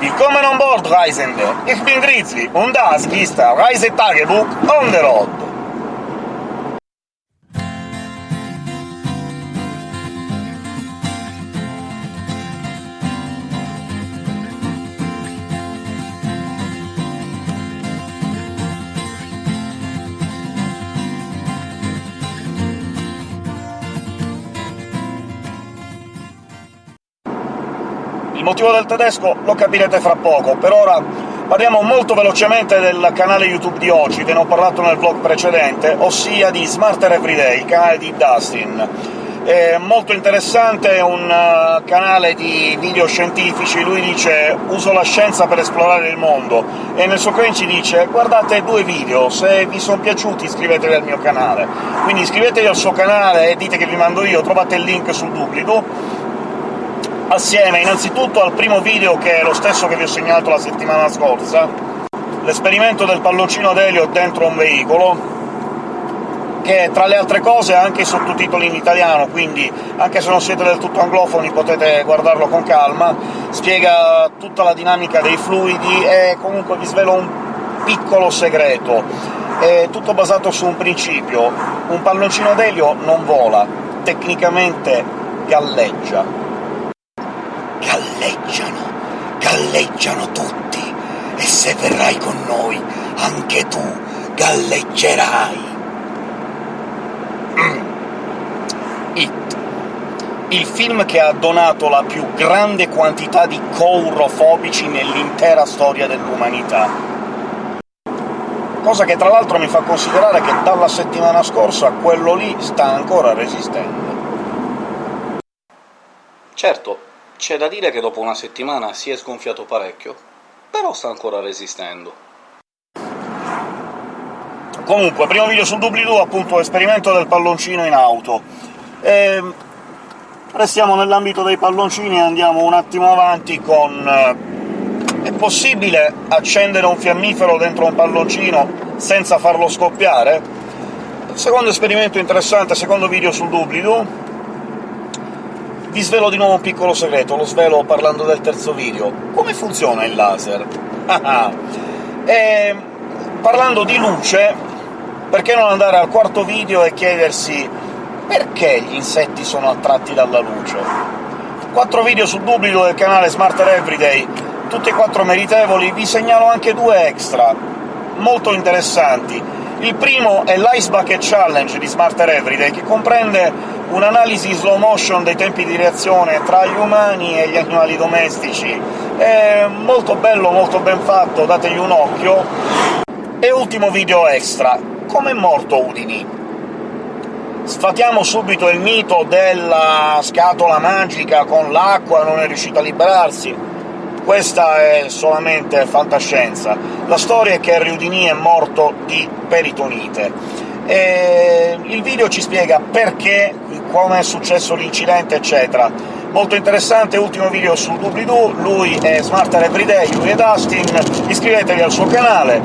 Willkommen on board, Reisende! Ich bin Grizzly, und das ist der Reisetagebuch on the road! Il motivo del tedesco lo capirete fra poco, per ora parliamo molto velocemente del canale YouTube di oggi, ve ne ho parlato nel vlog precedente, ossia di Smarter Everyday, il canale di Dustin. È molto interessante, è un uh, canale di video scientifici, lui dice «uso la scienza per esplorare il mondo», e nel suo credit dice «guardate due video, se vi sono piaciuti iscrivetevi al mio canale». Quindi iscrivetevi al suo canale e dite che vi mando io, trovate il link sul doobly-doo, assieme innanzitutto al primo video, che è lo stesso che vi ho segnalato la settimana scorsa, l'esperimento del palloncino d'elio dentro un veicolo, che tra le altre cose ha anche i sottotitoli in italiano, quindi anche se non siete del tutto anglofoni potete guardarlo con calma, spiega tutta la dinamica dei fluidi e comunque vi svelo un piccolo segreto. È tutto basato su un principio. Un palloncino d'elio non vola, tecnicamente galleggia. Galleggiano, galleggiano tutti, e se verrai con noi, anche tu galleggerai. It, il film che ha donato la più grande quantità di coaurofobici nell'intera storia dell'umanità. Cosa che tra l'altro mi fa considerare che dalla settimana scorsa quello lì sta ancora resistendo. Certo, c'è da dire che dopo una settimana si è sgonfiato parecchio, però sta ancora resistendo. Comunque, primo video sul doobly-doo, appunto, esperimento del palloncino in auto. E... Restiamo nell'ambito dei palloncini e andiamo un attimo avanti con... È possibile accendere un fiammifero dentro un palloncino senza farlo scoppiare? Secondo esperimento interessante, secondo video sul doobly-doo, vi svelo di nuovo un piccolo segreto, lo svelo parlando del terzo video. Come funziona il laser? e, parlando di luce, perché non andare al quarto video e chiedersi perché gli insetti sono attratti dalla luce? Quattro video sul doobly del canale Smarter Everyday, tutti e quattro meritevoli, vi segnalo anche due extra, molto interessanti. Il primo è l'Ice Bucket Challenge di Smarter Everyday, che comprende un'analisi slow motion dei tempi di reazione tra gli umani e gli animali domestici. È molto bello, molto ben fatto, dategli un occhio. E ultimo video extra. Come è morto Udini? Sfatiamo subito il mito della scatola magica con l'acqua, non è riuscito a liberarsi. Questa è solamente fantascienza. La storia è che Harry Houdini è morto di peritonite. E il video ci spiega perché, come è successo l'incidente, eccetera. Molto interessante, ultimo video sul doobly-doo, lui è Smarter Everyday, lui è Dustin, iscrivetevi al suo canale.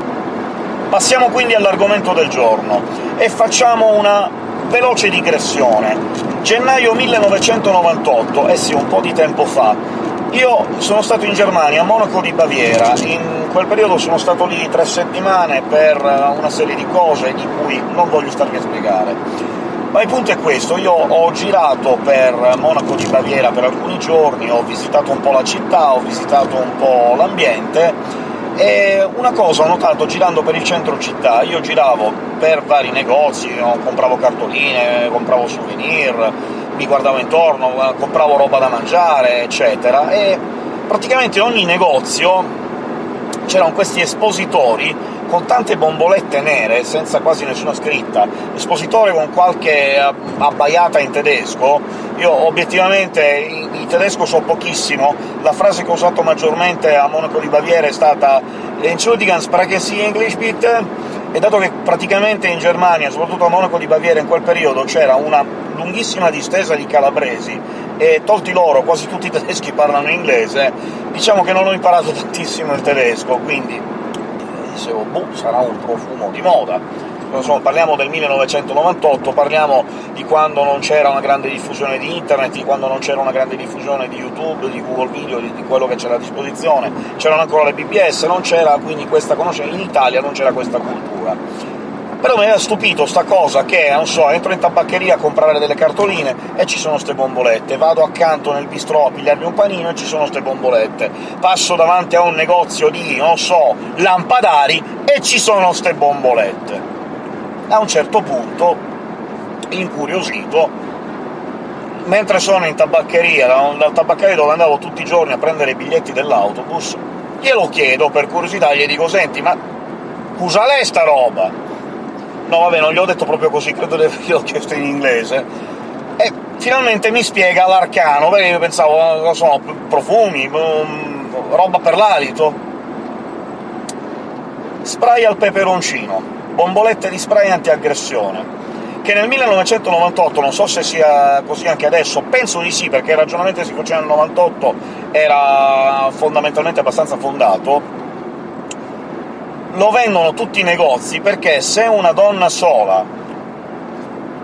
Passiamo quindi all'argomento del giorno, e facciamo una veloce digressione. Gennaio 1998, eh sì, un po' di tempo fa, io sono stato in Germania, a Monaco di Baviera, in quel periodo sono stato lì tre settimane per una serie di cose di cui non voglio starvi a spiegare. Ma il punto è questo, io ho girato per Monaco di Baviera per alcuni giorni, ho visitato un po' la città, ho visitato un po' l'ambiente, e una cosa ho notato girando per il centro città, io giravo per vari negozi, compravo cartoline, compravo souvenir, mi guardavo intorno, compravo roba da mangiare, eccetera, e praticamente ogni negozio c'erano questi espositori con tante bombolette nere, senza quasi nessuna scritta, espositore con qualche abbaiata in tedesco. Io obiettivamente in tedesco so pochissimo, la frase che ho usato maggiormente a Monaco di Baviera è stata «Entschuldigen, sprechen Sie English, bitte?» E dato che praticamente in Germania, soprattutto a Monaco di Baviera, in quel periodo c'era una lunghissima distesa di calabresi, e tolti loro quasi tutti i tedeschi parlano inglese, diciamo che non ho imparato tantissimo il tedesco, quindi dicevo «boh, sarà un profumo di moda». Insomma parliamo del 1998, parliamo di quando non c'era una grande diffusione di internet, di quando non c'era una grande diffusione di YouTube, di Google Video, di, di quello che c'era a disposizione, c'erano ancora le BBS, non c'era quindi questa conoscenza, in Italia non c'era questa cultura. Però mi aveva stupito sta cosa che, non so, entro in tabaccheria a comprare delle cartoline e ci sono ste bombolette, vado accanto nel bistrò a pigliarmi un panino e ci sono ste bombolette, passo davanti a un negozio di, non so, lampadari e ci sono ste bombolette. A un certo punto, incuriosito, mentre sono in tabaccheria, dal tabaccaio dove andavo tutti i giorni a prendere i biglietti dell'autobus, glielo chiedo per curiosità, gli dico «Senti, ma usa lei sta roba?» No, vabbè, non gli ho detto proprio così, credo di averglielo chiesto in inglese. E finalmente mi spiega l'arcano, perché io pensavo, non so, profumi, um, roba per l'alito. Spray al peperoncino, bombolette di spray antiaggressione, che nel 1998, non so se sia così anche adesso, penso di sì, perché il ragionamento che si faceva nel 98 era fondamentalmente abbastanza fondato, lo vendono tutti i negozi, perché se una donna sola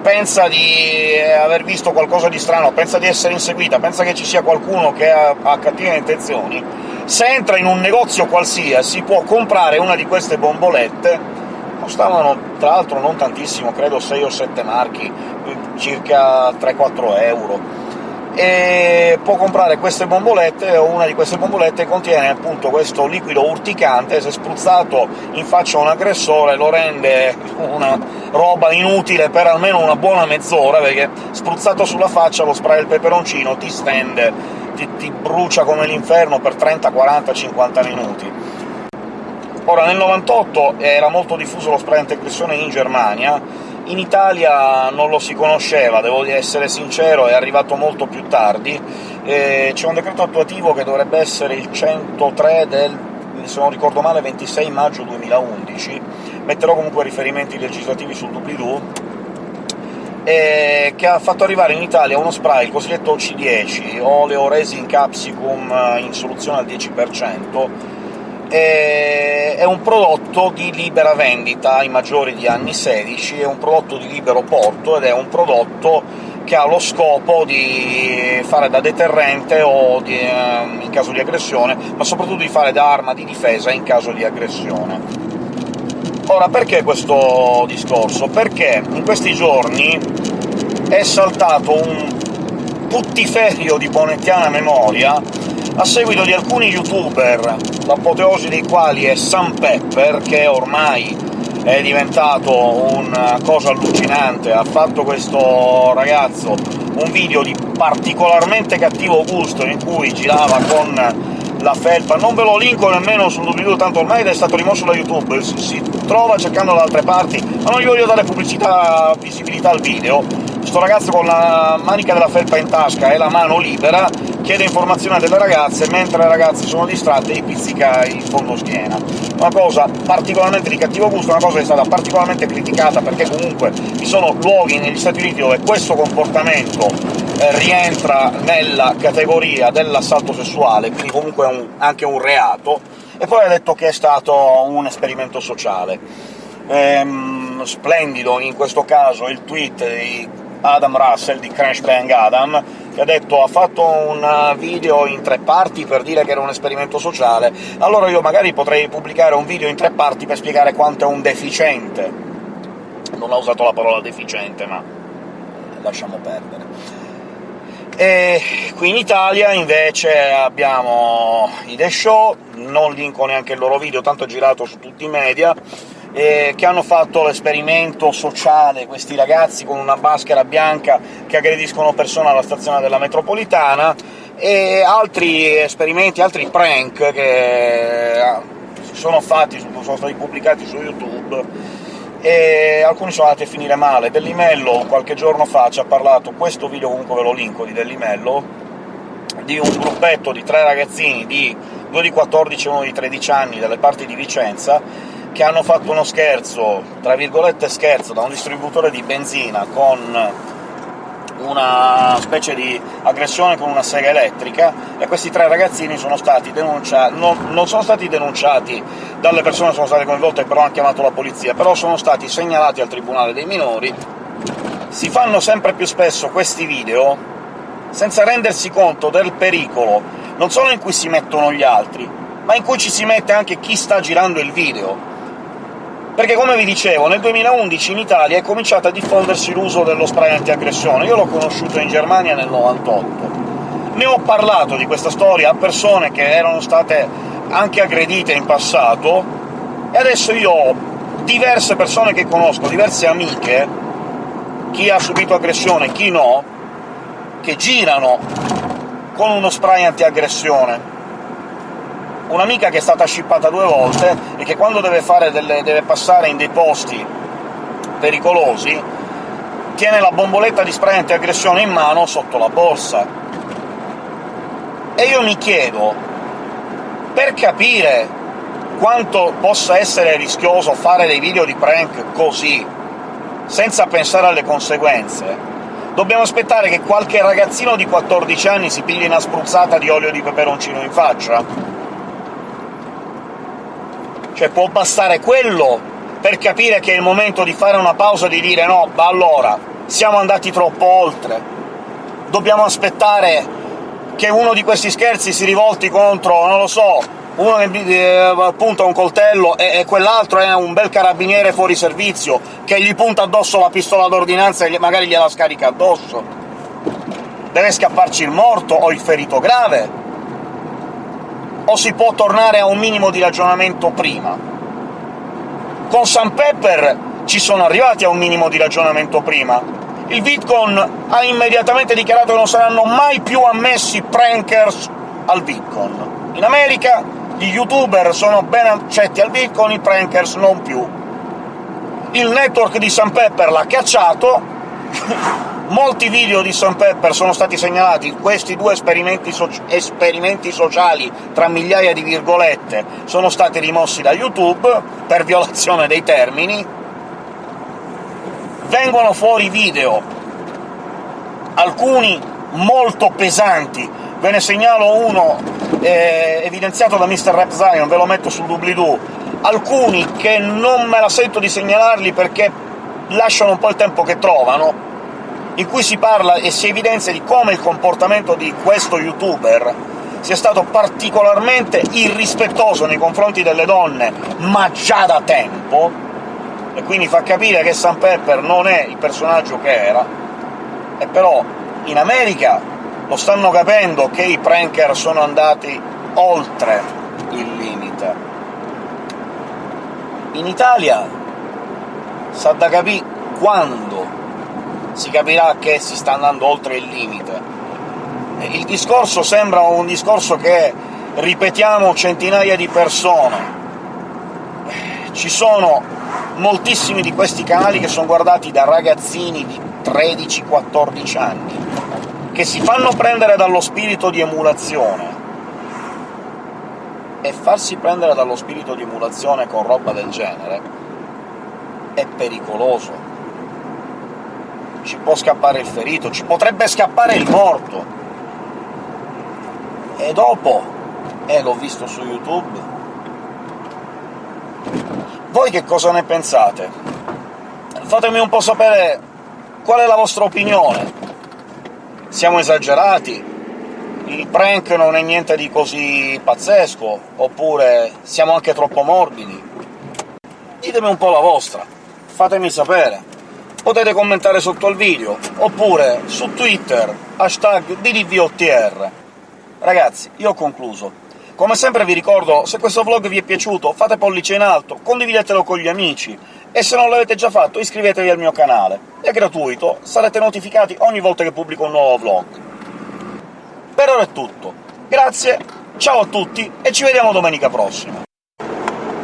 pensa di aver visto qualcosa di strano, pensa di essere inseguita, pensa che ci sia qualcuno che ha, ha cattive intenzioni, se entra in un negozio qualsiasi può comprare una di queste bombolette, costavano tra l'altro non tantissimo, credo 6 o 7 marchi, circa 3-4 euro, e può comprare queste bombolette, o una di queste bombolette contiene appunto questo liquido urticante, se spruzzato in faccia a un aggressore lo rende una roba inutile per almeno una buona mezz'ora, perché spruzzato sulla faccia lo spray del peperoncino ti stende, ti, ti brucia come l'inferno per 30, 40, 50 minuti. Ora, nel 98 era molto diffuso lo spray antiaggressione in Germania, in Italia non lo si conosceva, devo essere sincero, è arrivato molto più tardi. Eh, C'è un decreto attuativo che dovrebbe essere il 103 del, se non ricordo male, 26 maggio 2011, metterò comunque riferimenti legislativi sul doobly-doo, che ha fatto arrivare in Italia uno spray, il cosiddetto C10, oleo resin capsicum in soluzione al 10%, è un prodotto di libera vendita ai maggiori di anni 16, è un prodotto di libero porto ed è un prodotto che ha lo scopo di fare da deterrente o di, ehm, in caso di aggressione, ma soprattutto di fare da arma di difesa in caso di aggressione. Ora, perché questo discorso? Perché in questi giorni è saltato un puttiferio di bonettiana memoria a seguito di alcuni youtuber, l'apoteosi dei quali è Sam Pepper, che ormai è diventato una cosa allucinante, ha fatto questo ragazzo un video di particolarmente cattivo gusto in cui girava con la felpa, non ve lo linko nemmeno sul doobly tanto ormai è stato rimosso da YouTube, si, si trova cercando da altre parti, ma non gli voglio dare pubblicità, visibilità al video. Sto ragazzo con la manica della felpa in tasca e la mano libera chiede informazioni delle ragazze, mentre le ragazze sono distratte gli pizzica il fondo schiena. Una cosa particolarmente di cattivo gusto, una cosa che è stata particolarmente criticata, perché comunque vi sono luoghi negli Stati Uniti dove questo comportamento eh, rientra nella categoria dell'assalto sessuale, quindi comunque un, anche un reato, e poi ha detto che è stato un esperimento sociale. Ehm, splendido in questo caso il tweet di Adam Russell di Crash Bang Adam, che ha detto ha fatto un video in tre parti per dire che era un esperimento sociale, allora io magari potrei pubblicare un video in tre parti per spiegare quanto è un deficiente. Non ha usato la parola deficiente, ma lasciamo perdere. E qui in Italia invece abbiamo i The Show, non linko neanche il loro video, tanto è girato su tutti i media, eh, che hanno fatto l'esperimento sociale, questi ragazzi con una maschera bianca che aggrediscono persone alla stazione della metropolitana, e altri esperimenti, altri prank che si sono fatti, sono stati pubblicati su YouTube, e alcuni sono andati a finire male. Dellimello qualche giorno fa ci ha parlato, questo video comunque ve lo linko, di Dellimello, di un gruppetto di tre ragazzini, di due di 14 e uno di 13 anni, dalle parti di Vicenza, che hanno fatto uno scherzo, tra virgolette scherzo, da un distributore di benzina con una specie di aggressione con una sega elettrica, e questi tre ragazzini sono stati denunciati... Non, non sono stati denunciati dalle persone che sono state coinvolte, però hanno chiamato la polizia, però sono stati segnalati al Tribunale dei minori. Si fanno sempre più spesso questi video senza rendersi conto del pericolo, non solo in cui si mettono gli altri, ma in cui ci si mette anche chi sta girando il video. Perché, come vi dicevo, nel 2011 in Italia è cominciato a diffondersi l'uso dello spray antiaggressione. Io l'ho conosciuto in Germania nel 98. Ne ho parlato di questa storia a persone che erano state anche aggredite in passato, e adesso io ho diverse persone che conosco, diverse amiche, chi ha subito aggressione e chi no, che girano con uno spray antiaggressione un'amica che è stata scippata due volte e che quando deve, delle, deve passare in dei posti pericolosi tiene la bomboletta di spray antiaggressione in mano sotto la borsa. E io mi chiedo, per capire quanto possa essere rischioso fare dei video di prank così, senza pensare alle conseguenze, dobbiamo aspettare che qualche ragazzino di 14 anni si pigli una spruzzata di olio di peperoncino in faccia? Cioè può bastare quello per capire che è il momento di fare una pausa e di dire «no, ma allora, siamo andati troppo oltre, dobbiamo aspettare che uno di questi scherzi si rivolti contro, non lo so, uno che eh, punta un coltello e, e quell'altro è un bel carabiniere fuori servizio che gli punta addosso la pistola d'ordinanza e magari gliela scarica addosso. Deve scapparci il morto o il ferito grave, o si può tornare a un minimo di ragionamento prima? Con Sam Pepper ci sono arrivati a un minimo di ragionamento prima. Il VidCon ha immediatamente dichiarato che non saranno mai più ammessi prankers al VidCon. In America gli youtuber sono ben accetti al VidCon, i prankers non più. Il network di Sam Pepper l'ha cacciato, Molti video di Sam Pepper sono stati segnalati, questi due esperimenti, so esperimenti sociali, tra migliaia di virgolette, sono stati rimossi da YouTube per violazione dei termini. Vengono fuori video, alcuni molto pesanti, ve ne segnalo uno eh, evidenziato da Mr. Rap Zion, ve lo metto sul doobly-doo, alcuni che non me la sento di segnalarli perché lasciano un po' il tempo che trovano, in cui si parla e si evidenzia di come il comportamento di questo youtuber sia stato particolarmente irrispettoso nei confronti delle donne, ma già da tempo, e quindi fa capire che Sam Pepper non è il personaggio che era, e però in America lo stanno capendo che i pranker sono andati oltre il limite. In Italia sa da capire quando si capirà che si sta andando oltre il limite. Il discorso sembra un discorso che ripetiamo centinaia di persone. Ci sono moltissimi di questi canali che sono guardati da ragazzini di 13-14 anni, che si fanno prendere dallo spirito di emulazione, e farsi prendere dallo spirito di emulazione con roba del genere è pericoloso ci può scappare il ferito, ci potrebbe scappare il morto. E dopo... eh, l'ho visto su YouTube... Voi che cosa ne pensate? Fatemi un po' sapere qual è la vostra opinione. Siamo esagerati? Il prank non è niente di così pazzesco? Oppure siamo anche troppo morbidi? Ditemi un po' la vostra, fatemi sapere potete commentare sotto al video, oppure su Twitter, hashtag DDVOTR. Ragazzi, io ho concluso. Come sempre vi ricordo, se questo vlog vi è piaciuto, fate pollice in alto, condividetelo con gli amici, e se non l'avete già fatto iscrivetevi al mio canale. È gratuito, sarete notificati ogni volta che pubblico un nuovo vlog. Per ora è tutto. Grazie, ciao a tutti, e ci vediamo domenica prossima!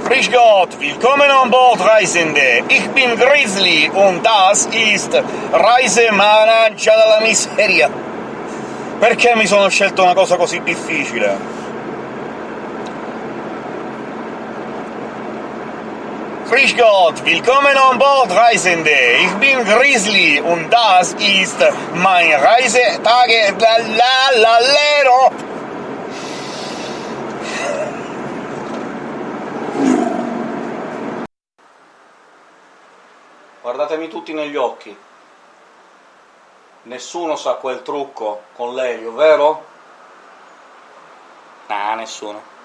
Frisch Gott, willkommen an Bord, Reisende! Ich bin Grizzly und das ist Reisemanancia dalla miseria! Perché mi sono scelto una cosa così difficile? Grüß Gott, willkommen on board, Reisende! Ich bin Grizzly und das ist mein Reisetage... La la la lero! Guardatemi tutti negli occhi. Nessuno sa quel trucco con l'elio, vero? Nah, nessuno.